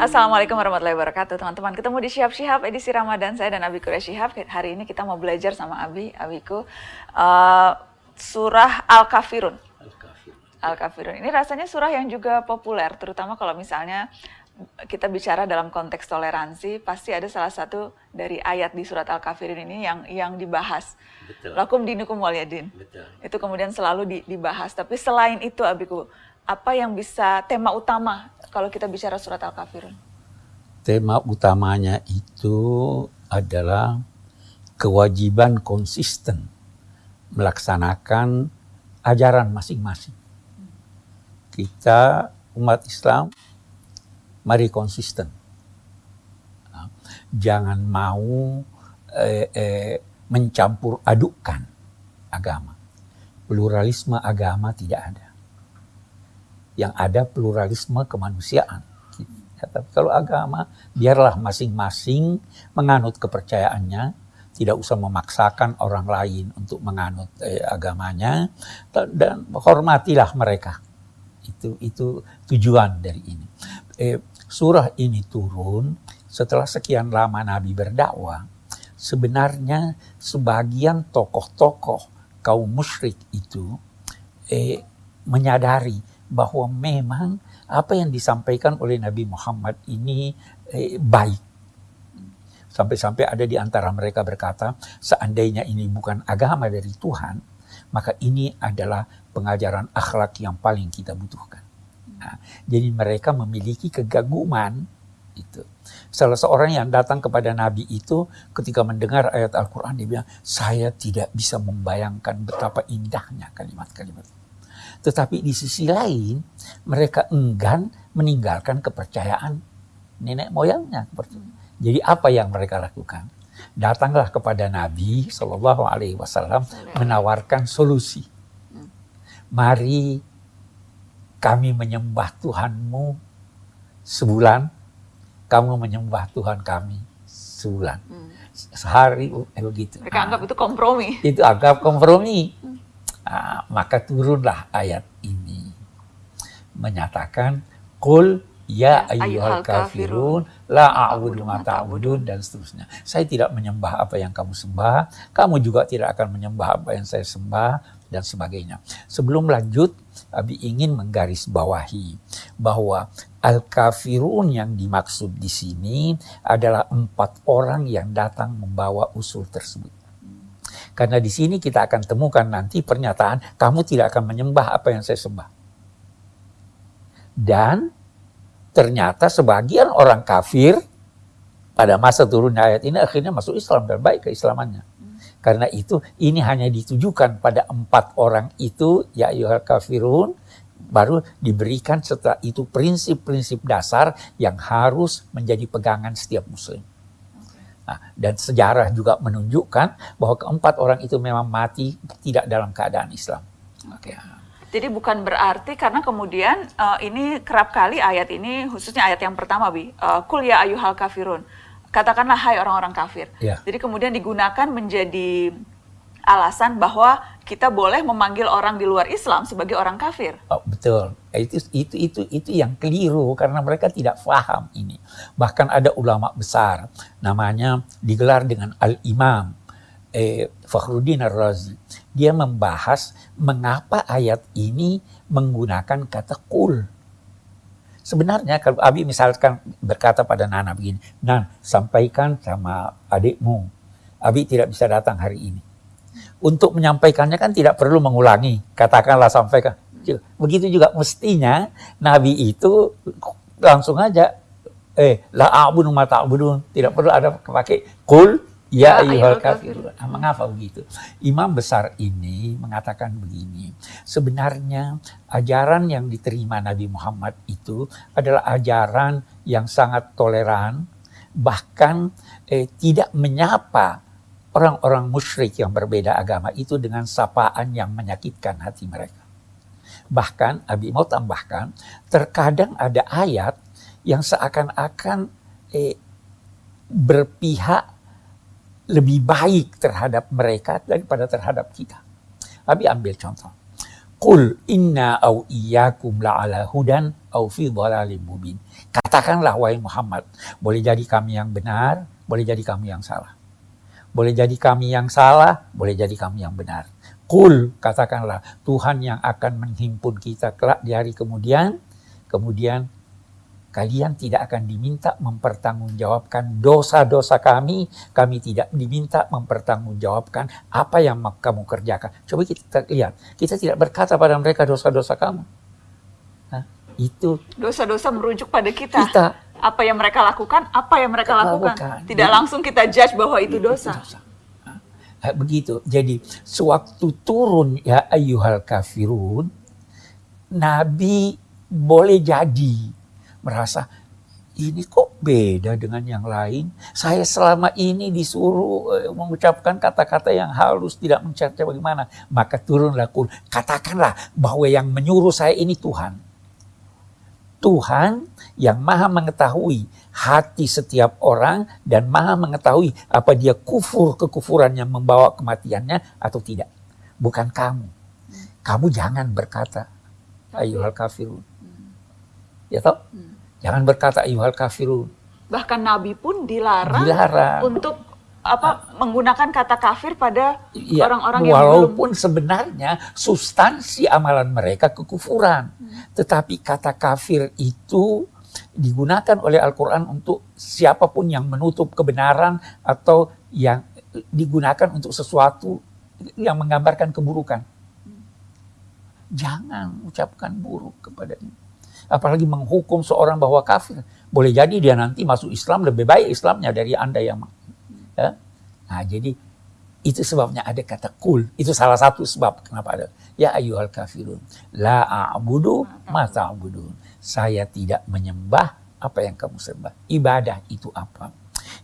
Assalamualaikum warahmatullahi wabarakatuh teman-teman Ketemu di Syihab Syihab edisi Ramadan Saya dan Abi Kurya Syihab Hari ini kita mau belajar sama Abi, Abiku uh, Surah Al-Kafirun Al-Kafirun Ini rasanya surah yang juga populer Terutama kalau misalnya kita bicara dalam konteks toleransi, pasti ada salah satu dari ayat di surat Al-Kafirun ini yang yang dibahas. Betul. Lakum dinukum waliyadin. Betul. Itu kemudian selalu di, dibahas. Tapi selain itu, Abiku, apa yang bisa tema utama kalau kita bicara surat Al-Kafirun? Tema utamanya itu adalah kewajiban konsisten melaksanakan ajaran masing-masing. Kita umat Islam mari konsisten. Jangan mau eh, eh, mencampur adukkan agama. Pluralisme agama tidak ada yang ada pluralisme kemanusiaan. Ya, tapi kalau agama, biarlah masing-masing menganut kepercayaannya, tidak usah memaksakan orang lain untuk menganut eh, agamanya, dan hormatilah mereka. Itu itu tujuan dari ini. Eh, surah ini turun setelah sekian lama Nabi berdakwah. Sebenarnya sebagian tokoh-tokoh kaum musyrik itu eh, menyadari bahwa memang apa yang disampaikan oleh Nabi Muhammad ini eh, baik. Sampai-sampai ada di antara mereka berkata, seandainya ini bukan agama dari Tuhan, maka ini adalah pengajaran akhlak yang paling kita butuhkan. Nah, jadi mereka memiliki kegaguman itu. Salah seorang yang datang kepada Nabi itu ketika mendengar ayat Al-Quran dia bilang, saya tidak bisa membayangkan betapa indahnya kalimat-kalimat tetapi di sisi lain mereka enggan meninggalkan kepercayaan nenek moyangnya. Jadi apa yang mereka lakukan? Datanglah kepada Nabi Shallallahu Alaihi Wasallam menawarkan solusi. Mari kami menyembah Tuhanmu sebulan, kamu menyembah Tuhan kami sebulan. Hmm. Sehari eh, begitu. Mereka anggap itu kompromi. Itu anggap kompromi. Nah, maka turunlah ayat ini menyatakan kul ya, ya ayyuhal kafirun la a'budu ma ta'budun dan seterusnya. Saya tidak menyembah apa yang kamu sembah, kamu juga tidak akan menyembah apa yang saya sembah dan sebagainya. Sebelum lanjut, Abi ingin menggarisbawahi bahwa al-kafirun yang dimaksud di sini adalah empat orang yang datang membawa usul tersebut. Karena di sini kita akan temukan nanti pernyataan, kamu tidak akan menyembah apa yang saya sembah. Dan ternyata sebagian orang kafir pada masa turunnya ayat ini akhirnya masuk Islam dan baik keislamannya. Karena itu ini hanya ditujukan pada empat orang itu, ya yuhal kafirun, baru diberikan setelah itu prinsip-prinsip dasar yang harus menjadi pegangan setiap muslim. Nah, dan sejarah juga menunjukkan bahwa keempat orang itu memang mati tidak dalam keadaan Islam. Oke. Okay. Jadi bukan berarti karena kemudian uh, ini kerap kali ayat ini khususnya ayat yang pertama bi uh, kul ya ayuhal kafirun katakanlah hai orang-orang kafir. Yeah. Jadi kemudian digunakan menjadi alasan bahwa kita boleh memanggil orang di luar Islam sebagai orang kafir. Oh, betul. Itu itu itu itu yang keliru karena mereka tidak paham ini. Bahkan ada ulama besar namanya digelar dengan Al-Imam eh, Fakhruddin Ar-Razi. Dia membahas mengapa ayat ini menggunakan kata kul. Sebenarnya kalau Abi misalkan berkata pada Nana begini, Nan sampaikan sama adikmu, Abi tidak bisa datang hari ini untuk menyampaikannya kan tidak perlu mengulangi. Katakanlah sampaikan. Begitu juga mestinya Nabi itu langsung aja eh la a'budu ma ta'budun. Tidak perlu ada pakai kul ya, ya ayyuhal kafirun. Nah, mengapa begitu? Imam besar ini mengatakan begini. Sebenarnya ajaran yang diterima Nabi Muhammad itu adalah ajaran yang sangat toleran bahkan eh, tidak menyapa orang-orang musyrik yang berbeda agama itu dengan sapaan yang menyakitkan hati mereka. Bahkan Abi mau tambahkan, terkadang ada ayat yang seakan-akan eh, berpihak lebih baik terhadap mereka daripada terhadap kita. Abi ambil contoh. Qul inna au iyyakum la'ala hudan au fi dhalalim mubin. Katakanlah wahai Muhammad, boleh jadi kami yang benar, boleh jadi kami yang salah. Boleh jadi kami yang salah, boleh jadi kami yang benar. Kul, katakanlah, Tuhan yang akan menghimpun kita kelak di hari kemudian, kemudian kalian tidak akan diminta mempertanggungjawabkan dosa-dosa kami, kami tidak diminta mempertanggungjawabkan apa yang kamu kerjakan. Coba kita lihat, kita tidak berkata pada mereka dosa-dosa kamu. Hah? Itu dosa-dosa merujuk pada kita. Kita apa yang mereka lakukan, apa yang mereka lakukan. lakukan. Tidak Jadi- langsung kita judge bahwa itu dosa. Hah, Begitu. Jadi sewaktu turun ya ayyuhal kafirun, Nabi boleh jadi merasa ini kok beda dengan yang lain. Saya selama ini disuruh eh, mengucapkan kata-kata yang halus, tidak mencerca bagaimana. Maka turunlah Qul. Katakanlah bahwa yang menyuruh saya ini Tuhan. Tuhan yang maha mengetahui hati setiap orang dan maha mengetahui apa dia kufur kekufuran yang membawa kematiannya atau tidak. Bukan kamu. Kamu jangan berkata ayyuhal kafirun. Ya toh? Jangan berkata ayyuhal kafirun. Bahkan Nabi pun dilarang, Dilarang. untuk apa menggunakan kata kafir pada Ya, orang-orang yang belum walaupun sebenarnya substansi amalan mereka kekufuran. Tetapi kata kafir itu digunakan oleh Al-Quran untuk siapa pun yang menutup kebenaran atau yang digunakan untuk sesuatu yang menggambarkan keburukan. Jangan ucapkan buruk kepadanya. Apalagi menghukum seorang bahwa kafir. Boleh jadi dia nanti masuk Islam lebih baik Islamnya dari Anda yang ya. Nah, jadi itu sebabnya ada kata kul. Itu salah satu sebab kenapa ada. Ya ayyuhal kafirun. La a'budu ma ta'budun. Saya tidak menyembah apa yang kamu sembah. Ibadah itu apa?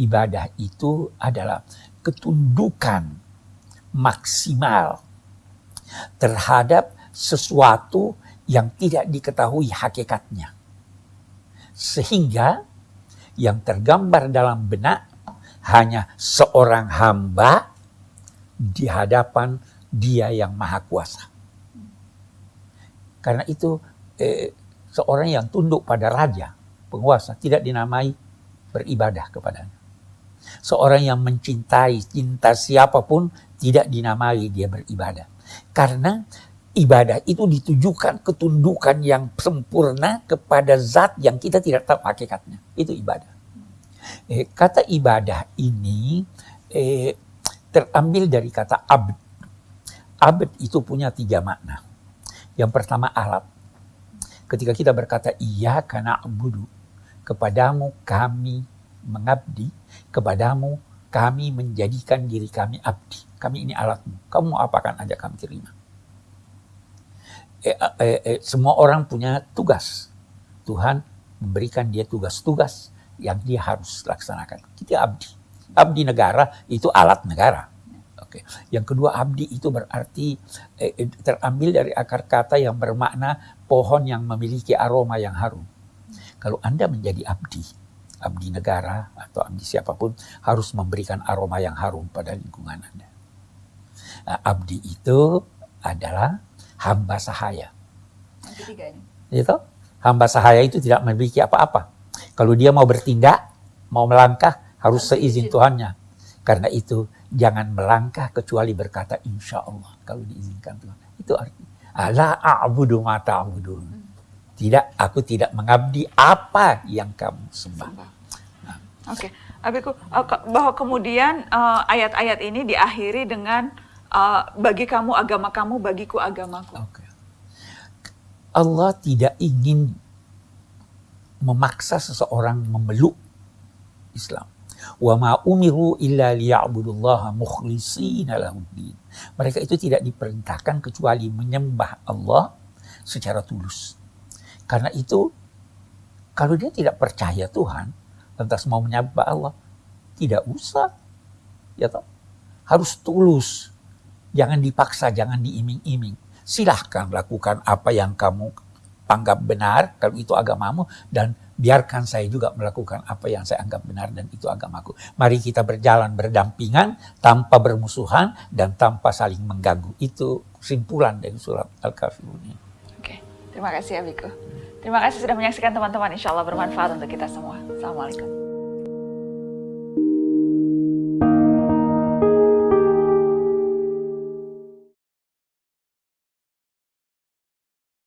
Ibadah itu adalah ketundukan maksimal terhadap sesuatu yang tidak diketahui hakikatnya. Sehingga yang tergambar dalam benak hanya seorang hamba di hadapan dia yang maha kuasa. Karena itu eh, seorang yang tunduk pada raja, penguasa, tidak dinamai beribadah kepadanya. Seorang yang mencintai cinta siapa pun tidak dinamai dia beribadah. Karena ibadah itu ditujukan ketundukan yang sempurna kepada zat yang kita tidak tahu hakikatnya. Itu ibadah. Eh, kata ibadah ini eh, terambil dari kata abd. Abd itu punya tiga makna. Yang pertama alat. Ketika kita berkata iya karena abudu. Kepadamu kami mengabdi. Kepadamu kami menjadikan diri kami abdi. Kami ini alatmu. Kamu apakan aja kami terima. Eh, eh, eh, semua orang punya tugas. Tuhan memberikan dia tugas-tugas yang dia harus laksanakan. Kita abdi. Abdi negara itu alat negara. Oke. Yang kedua abdi itu berarti eh, eh, terambil dari akar kata yang bermakna pohon yang memiliki aroma yang harum. Kalau Anda menjadi abdi, abdi negara atau abdi siapa pun harus memberikan aroma yang harum pada lingkungan Anda. Nah, abdi itu adalah hamba sahaya. Yang ketiga ini. Gitu? Hamba sahaya itu tidak memiliki apa-apa. Kalau dia mau bertindak, mau melangkah, harus seizin Tuhannya. Karena itu, jangan melangkah kecuali berkata insya Allah. Kalau diizinkan Tuhan. Itu artinya. Ala a'budu ma ta'budun. Tidak, aku tidak mengabdi apa yang kamu sembah. Oke, Abiku, uh, ke- bahwa kemudian uh, ayat-ayat ini diakhiri dengan uh, bagi kamu agama kamu, bagiku agamaku. Oke. Allah tidak ingin memaksa seseorang memeluk Islam. Wa ma umiru illa liya'budullaha mukhlishina lahuddin. Mereka itu tidak diperintahkan kecuali menyembah Allah secara tulus. Karena itu kalau dia tidak percaya Tuhan, lantas mau menyembah Allah, tidak usah. Ya toh? Harus tulus. Jangan dipaksa, jangan diiming-iming. Silahkan lakukan apa yang kamu anggap benar, kalau itu agamamu, dan biarkan saya juga melakukan apa yang saya anggap benar dan itu agamaku. Mari kita berjalan berdampingan tanpa bermusuhan dan tanpa saling mengganggu. Itu kesimpulan dari surat Al-Kafirun ini. Oke, terima kasih Abiku. Terima kasih sudah menyaksikan teman-teman. Insya Allah bermanfaat untuk kita semua. Assalamualaikum.